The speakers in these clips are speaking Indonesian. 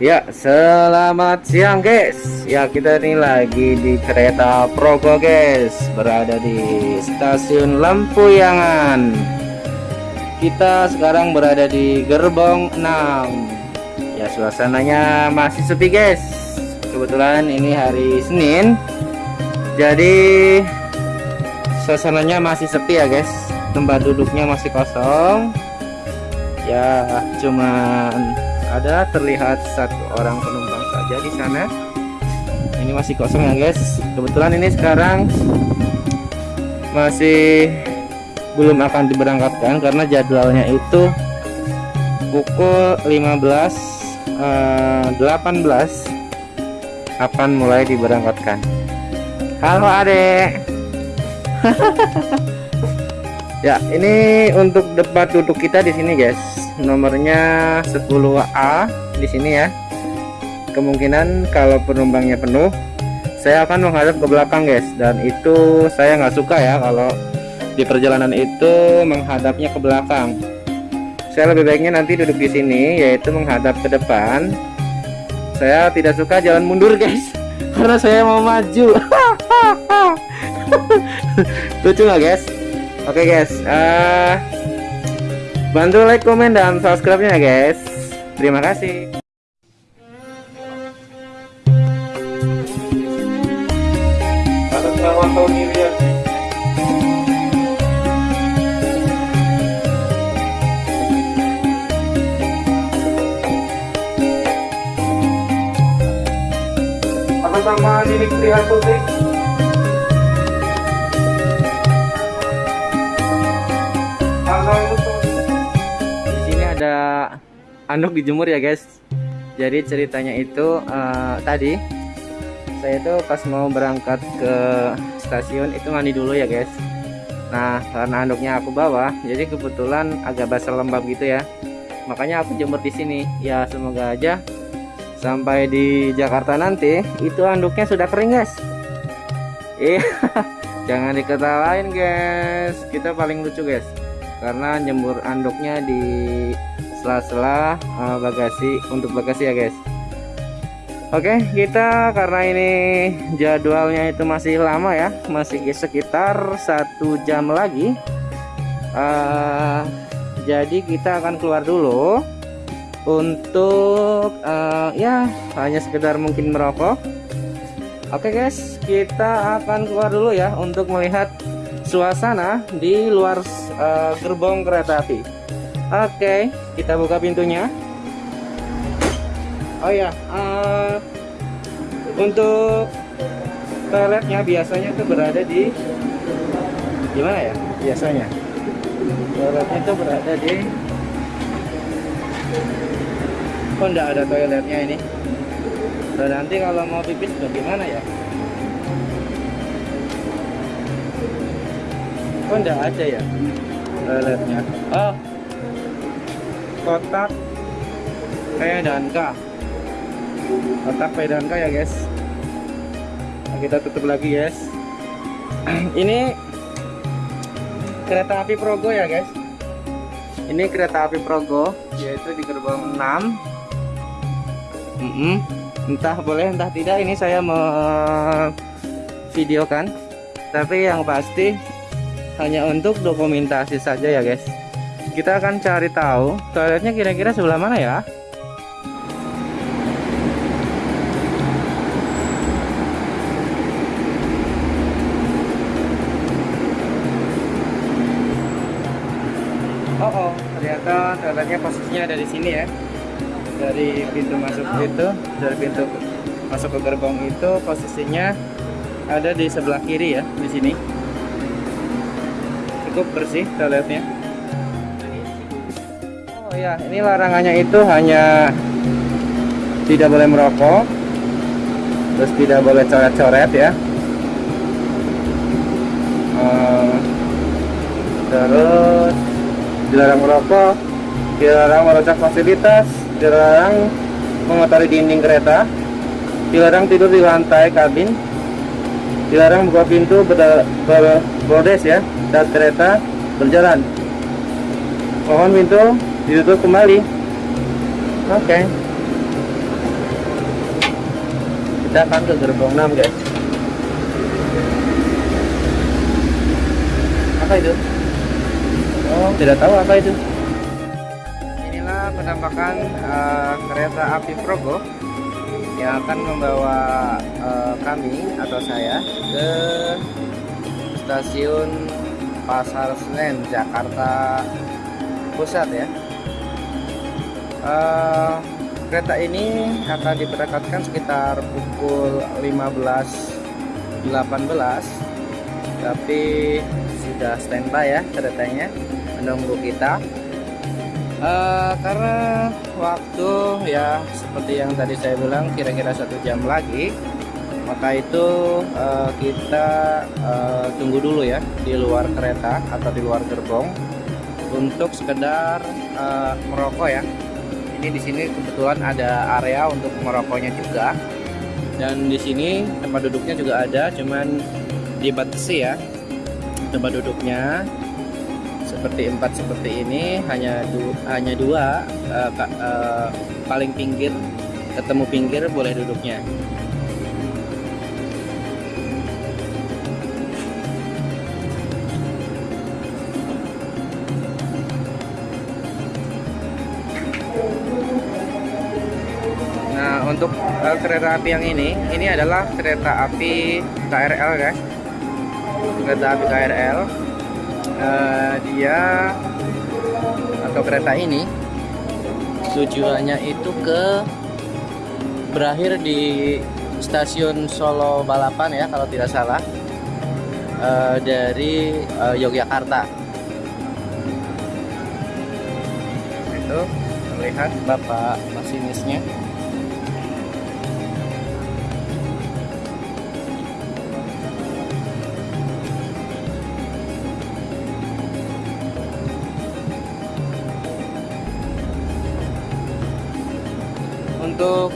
Ya, selamat siang guys. Ya, kita ini lagi di kereta Progo guys, berada di stasiun Lampuyangan. Kita sekarang berada di gerbong 6. Ya, suasananya masih sepi guys. Kebetulan ini hari Senin. Jadi suasananya masih sepi ya guys. Tempat duduknya masih kosong. Ya, cuman ada terlihat satu orang penumpang saja di sana. Ini masih kosong ya guys. Kebetulan ini sekarang masih belum akan diberangkatkan karena jadwalnya itu pukul 15 eh, 18 akan mulai diberangkatkan. Halo adek. Ya ini untuk debat duduk kita di sini guys nomornya 10A di sini ya. Kemungkinan kalau penumpangnya penuh saya akan menghadap ke belakang guys. Dan itu saya nggak suka ya kalau di perjalanan itu menghadapnya ke belakang. Saya lebih baiknya nanti duduk di sini yaitu menghadap ke depan. Saya tidak suka jalan mundur guys karena saya mau maju. Lucu nggak guys? Oke okay, guys. Uh, Bantu like, komen, dan subscribe-nya guys. Terima kasih. Atas nama Tony Riyadi. Atas nama. Anduk dijemur ya guys. Jadi ceritanya itu uh, tadi saya itu pas mau berangkat ke stasiun itu mandi dulu ya guys. Nah karena anduknya aku bawa jadi kebetulan agak basah lembab gitu ya. Makanya aku jemur di sini. Ya semoga aja sampai di Jakarta nanti itu anduknya sudah kering guys. Iya jangan diketawain guys. Kita paling lucu guys karena jemur anduknya di sela-sela uh, bagasi untuk bagasi ya guys. Oke kita karena ini jadwalnya itu masih lama ya masih sekitar satu jam lagi uh, jadi kita akan keluar dulu untuk uh, ya hanya sekedar mungkin merokok. Oke guys kita akan keluar dulu ya untuk melihat suasana di luar uh, gerbong kereta api Oke, kita buka pintunya. Oh ya, uh, untuk toiletnya biasanya itu berada di gimana ya? Biasanya. Toiletnya itu berada di Oh enggak ada toiletnya ini. Dan nanti kalau mau pipis bagaimana ya? Oh enggak ada ya Toiletnya? Oh kotak P dan K kotak P dan K ya guys. Nah, kita tutup lagi guys. Ini kereta api Progo ya guys. Ini kereta api Progo yaitu di gerbong 6 mm -mm. entah boleh entah tidak ini saya mau videokan tapi yang pasti hanya untuk dokumentasi saja ya guys kita akan cari tahu toiletnya kira-kira sebelah mana ya? Oh, oh ternyata toiletnya posisinya ada di sini ya. Dari pintu masuk itu dari pintu masuk ke gerbong itu posisinya ada di sebelah kiri ya di sini. Cukup bersih toiletnya ya ini larangannya itu hanya tidak boleh merokok terus tidak boleh coret-coret ya. Uh, terus dilarang merokok dilarang merusak fasilitas dilarang mengotori dinding kereta dilarang tidur di lantai kabin dilarang buka pintu berbordes ya saat kereta berjalan. Mohon pintu ditutup kembali. Oke. Okay. kita akan ke gerbong 6 guys. Apa itu? Oh. Tidak tahu apa itu. Inilah penampakan uh, kereta api Progo yang akan membawa uh, kami atau saya ke stasiun Pasar Senen Jakarta Pusat ya uh, kereta ini akan diberangkatkan sekitar pukul 15.18 tapi sudah standby ya keretanya menunggu kita. Uh, karena waktu ya seperti yang tadi saya bilang kira-kira satu jam lagi maka itu uh, kita uh, tunggu dulu ya di luar kereta atau di luar gerbong untuk sekedar uh, merokok ya ini di sini kebetulan ada area untuk merokoknya juga. Dan di sini tempat duduknya juga ada cuman dibatasi ya tempat duduknya. Seperti empat seperti ini hanya du hanya dua uh, uh, paling pinggir ketemu pinggir boleh duduknya untuk uh, kereta api yang ini ini adalah kereta api KRL guys. Kereta api KRL uh, eh, dia atau kereta ini tujuannya itu ke berakhir di stasiun Solo Balapan ya kalau tidak salah. Uh, dari uh, Yogyakarta. Itu terlihat bapak masinisnya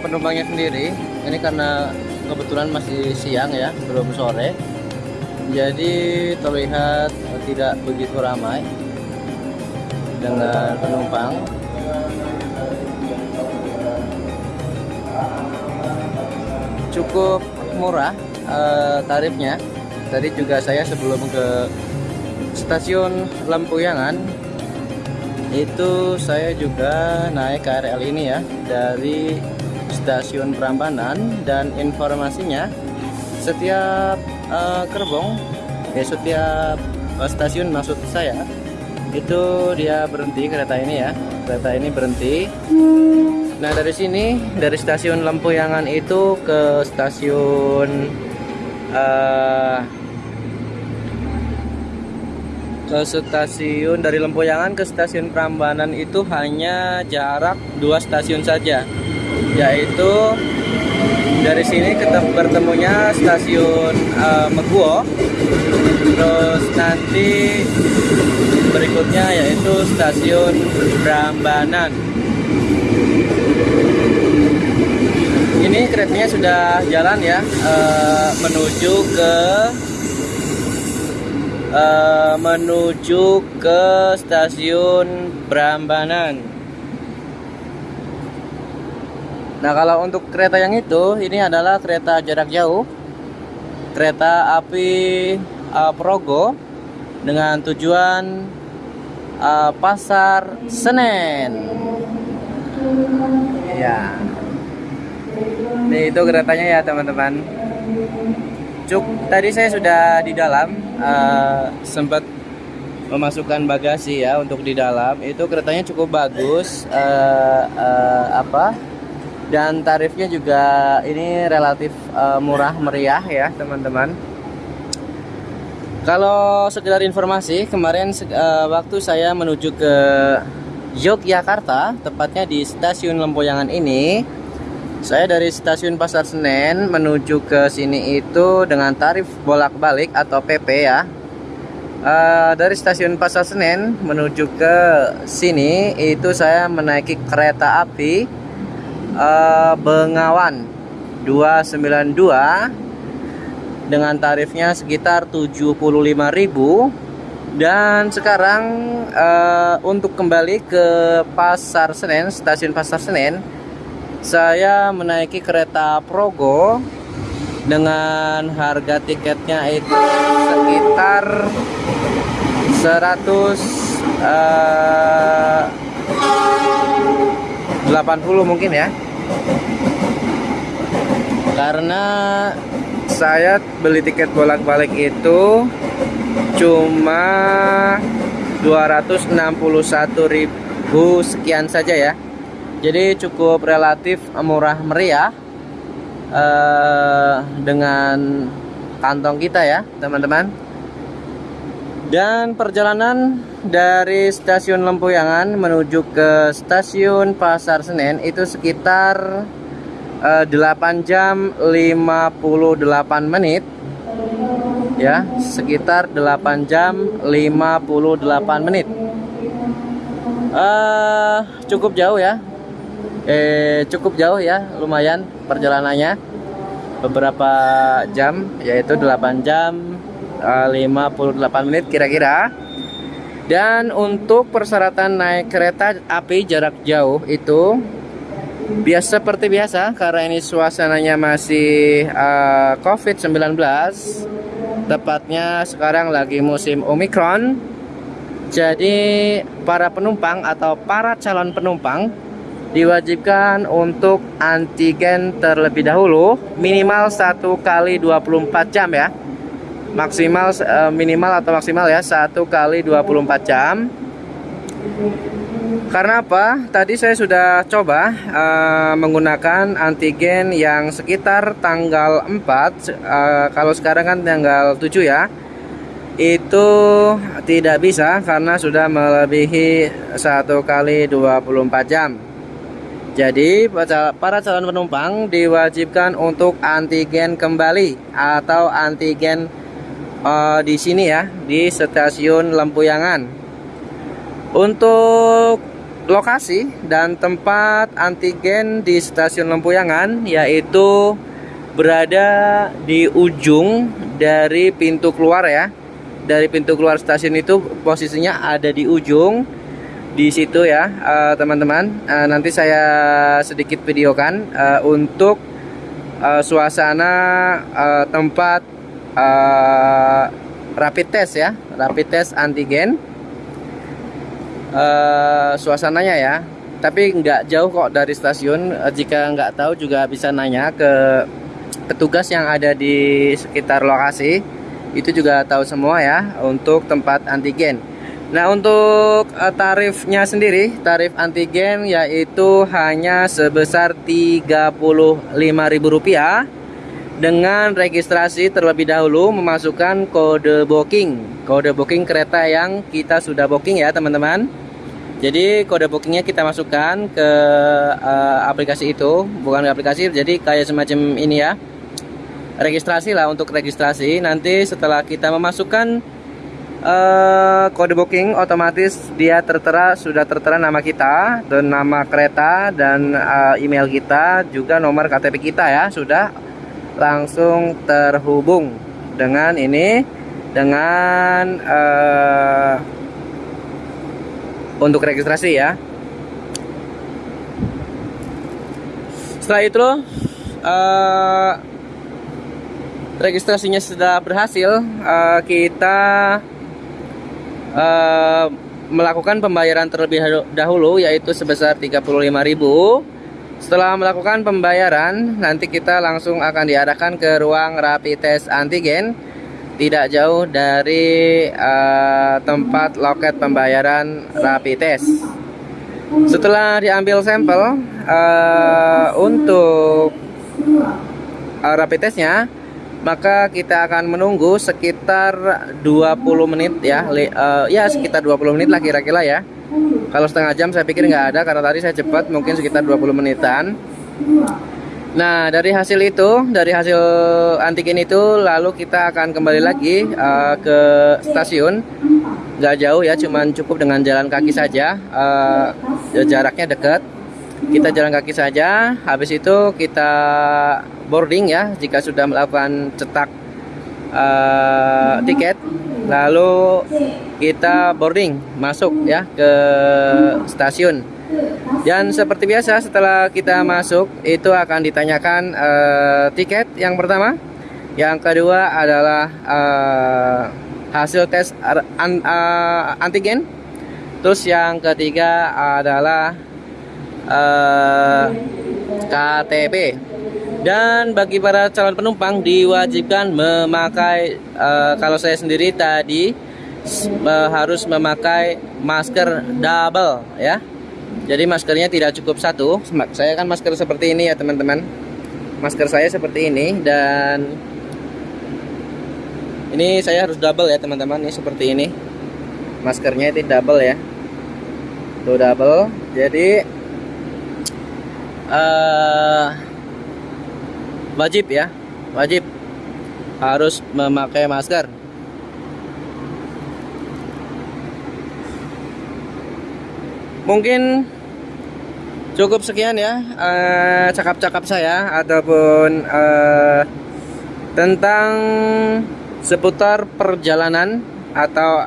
penumpangnya sendiri ini karena kebetulan masih siang ya belum sore. Jadi terlihat tidak begitu ramai dengan penumpang. Cukup murah uh, tarifnya. Tadi juga saya sebelum ke stasiun Lampuyangan itu saya juga naik KRL ini ya dari stasiun Prambanan dan informasinya setiap uh, gerbong ya setiap uh, stasiun maksud saya itu dia berhenti kereta ini ya. Kereta ini berhenti. Nah dari sini dari stasiun Lempuyangan itu ke stasiun uh, ke stasiun dari Lempoyangan ke stasiun Prambanan itu hanya jarak dua stasiun saja yaitu dari sini ketemu bertemunya stasiun uh, Meguo terus nanti berikutnya yaitu stasiun Prambanan ini keretanya sudah jalan ya uh, menuju ke uh, menuju ke stasiun Brambanan. Nah, kalau untuk kereta yang itu, ini adalah kereta jarak jauh, kereta api uh, Progo dengan tujuan uh, Pasar Senen. Ya, ini itu keretanya ya teman-teman. Cuk, tadi saya sudah di dalam uh, sempat memasukkan bagasi ya untuk di dalam itu keretanya cukup bagus uh, uh, apa dan tarifnya juga ini relatif uh, murah meriah ya teman-teman kalau sekedar informasi kemarin uh, waktu saya menuju ke Yogyakarta tepatnya di stasiun Lempoyangan ini saya dari stasiun Pasar Senen menuju ke sini itu dengan tarif bolak-balik atau PP ya. Uh, dari stasiun Pasar Senen menuju ke sini itu saya menaiki kereta api uh, Bengawan 292 dengan tarifnya sekitar 75.000 dan sekarang uh, untuk kembali ke Pasar Senen, stasiun Pasar Senen saya menaiki kereta Progo dengan harga tiketnya itu sekitar 100 uh, 80 mungkin ya karena saya beli tiket bolak-balik itu cuma 261.000 sekian saja ya. Jadi cukup relatif murah meriah uh, dengan kantong kita ya teman-teman dan perjalanan dari stasiun Lempuyangan menuju ke stasiun Pasar Senen itu sekitar uh, eh, 8 jam 58 menit. Ya sekitar 8 jam 58 menit. Uh, cukup jauh ya. Eh cukup jauh ya lumayan perjalanannya. Beberapa jam yaitu 8 jam 58 menit kira-kira. Dan untuk persyaratan naik kereta api jarak jauh itu biasa seperti biasa karena ini suasananya masih uh, eh, COVID-19 tepatnya sekarang lagi musim Omicron. Jadi para penumpang atau para calon penumpang diwajibkan untuk antigen terlebih dahulu minimal satu kali 24 jam ya maksimal uh, minimal atau maksimal ya satu kali 24 jam. Karena apa? Tadi saya sudah coba uh, menggunakan antigen yang sekitar tanggal 4 uh, eh, kalau sekarang kan tanggal 7 ya. Itu tidak bisa karena sudah melebihi satu kali 24 jam. Jadi para calon penumpang diwajibkan untuk antigen kembali atau antigen uh, di sini ya di stasiun Lempuyangan. Untuk lokasi dan tempat antigen di stasiun Lempuyangan yaitu berada di ujung dari pintu keluar ya. Dari pintu keluar stasiun itu posisinya ada di ujung di situ ya eh, teman-teman. Uh, uh, nanti saya sedikit videokan uh, untuk uh, suasana uh, tempat uh, rapid test ya rapid test antigen. Uh, suasananya ya tapi nggak jauh kok dari stasiun. Uh, jika nggak tahu juga bisa nanya ke petugas yang ada di sekitar lokasi. Itu juga tahu semua ya untuk tempat antigen. Nah untuk tarifnya sendiri tarif antigen yaitu hanya sebesar Rp35.000 dengan registrasi terlebih dahulu memasukkan kode booking. Kode booking kereta yang kita sudah booking ya teman-teman. Jadi kode bookingnya kita masukkan ke uh, aplikasi itu. Bukan aplikasi jadi kayak semacam ini ya. Registrasi lah untuk registrasi. Nanti setelah kita memasukkan uh, kode booking otomatis dia tertera sudah tertera nama kita dan nama kereta dan uh, email kita juga nomor KTP kita ya sudah langsung terhubung dengan ini dengan uh, untuk registrasi ya. Setelah itu uh, registrasinya sudah berhasil uh, kita uh, melakukan pembayaran terlebih dahulu yaitu sebesar 35.000 setelah melakukan pembayaran, nanti kita langsung akan diarahkan ke ruang rapid test antigen tidak jauh dari uh, tempat loket pembayaran rapid test. Setelah diambil sampel uh, untuk uh, rapid testnya, maka kita akan menunggu sekitar 20 menit ya, uh, ya sekitar 20 menit lah kira-kira ya kalau setengah jam saya pikir nggak ada karena tadi saya cepat mungkin sekitar 20 menitan. Nah dari hasil itu, dari hasil antigen itu lalu kita akan kembali lagi uh, ke stasiun. Nggak jauh ya, cuman cukup dengan jalan kaki saja. Uh, jaraknya dekat. Kita jalan kaki saja. Habis itu kita boarding ya jika sudah melakukan cetak uh, tiket lalu kita boarding masuk ya ke stasiun dan seperti biasa setelah kita masuk itu akan ditanyakan uh, tiket yang pertama Yang kedua adalah uh, hasil tes an, uh, antigen. Terus yang ketiga adalah uh, KTP. Dan bagi para calon penumpang diwajibkan memakai uh, kalau saya sendiri tadi uh, harus memakai masker double ya. Jadi maskernya tidak cukup satu. Saya kan masker seperti ini ya teman-teman. Masker saya seperti ini dan ini saya harus double ya teman-teman. Ini seperti ini. Maskernya itu double ya. Tuh double. Jadi uh, wajib ya, wajib. Harus memakai masker. mungkin cukup sekian ya eh, cakap-cakap uh, saya ataupun uh, tentang seputar perjalanan atau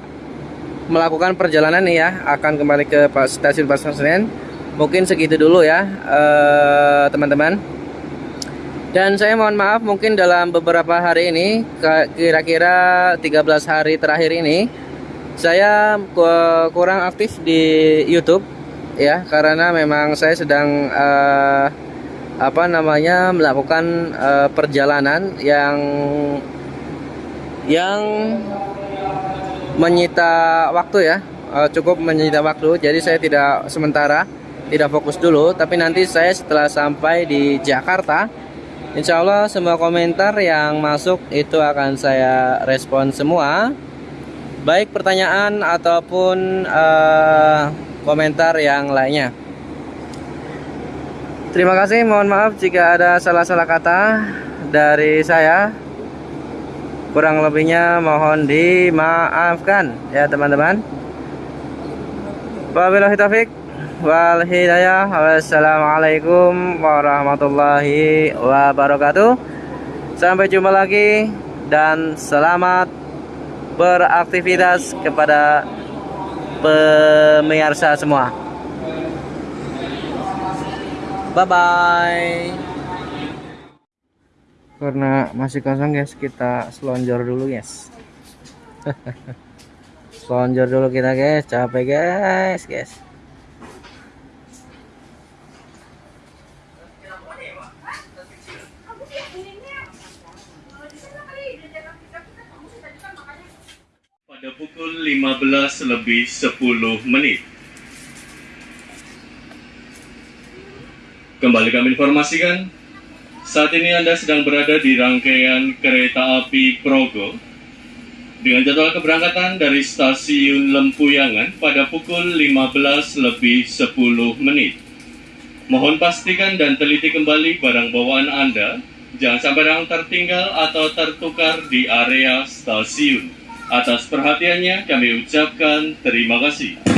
melakukan perjalanan nih ya akan kembali ke stasiun Pasar Senen. Mungkin segitu dulu ya eh, teman-teman. uh, dan saya mohon maaf mungkin dalam beberapa hari ini kira-kira 13 hari terakhir ini saya kurang aktif di YouTube ya. Karena memang saya sedang uh, apa namanya melakukan uh, perjalanan yang yang menyita waktu ya. Uh, cukup menyita waktu. Jadi saya tidak sementara tidak fokus dulu. Tapi nanti saya setelah sampai di Jakarta Insya Allah semua komentar yang masuk itu akan saya respon semua baik pertanyaan ataupun uh, komentar yang lainnya. Terima kasih, mohon maaf jika ada salah-salah kata dari saya. Kurang lebihnya mohon dimaafkan ya teman-teman. Wabillahi taufik wal hidayah. Wassalamualaikum warahmatullahi wabarakatuh. Sampai jumpa lagi dan selamat beraktivitas kepada pemirsa semua. Bye bye. Karena masih kosong guys, kita selonjor dulu guys. selonjor dulu kita guys, capek guys, guys. pada pukul 15 lebih 10 menit. Kembali kami informasikan, saat ini Anda sedang berada di rangkaian kereta api Progo dengan jadwal keberangkatan dari stasiun Lempuyangan pada pukul 15 lebih 10 menit. Mohon pastikan dan teliti kembali barang bawaan Anda, jangan sampai yang tertinggal atau tertukar di area stasiun. Atas perhatiannya kami ucapkan terima kasih.